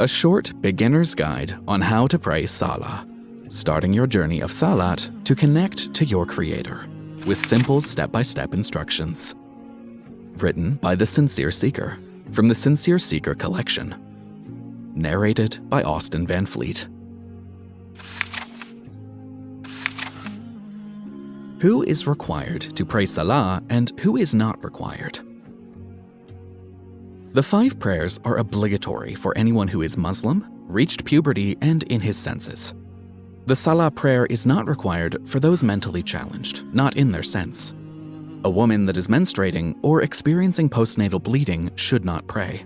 a short beginner's guide on how to pray Salah, starting your journey of Salat to connect to your Creator with simple step-by-step instructions. Written by The Sincere Seeker from the Sincere Seeker collection. Narrated by Austin Van Fleet. Who is required to pray Salah and who is not required? The five prayers are obligatory for anyone who is Muslim, reached puberty, and in his senses. The Salah prayer is not required for those mentally challenged, not in their sense. A woman that is menstruating or experiencing postnatal bleeding should not pray.